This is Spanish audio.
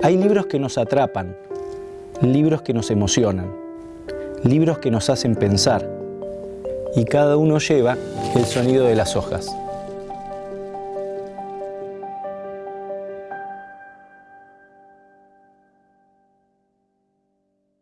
Hay libros que nos atrapan, libros que nos emocionan, libros que nos hacen pensar y cada uno lleva el sonido de las hojas.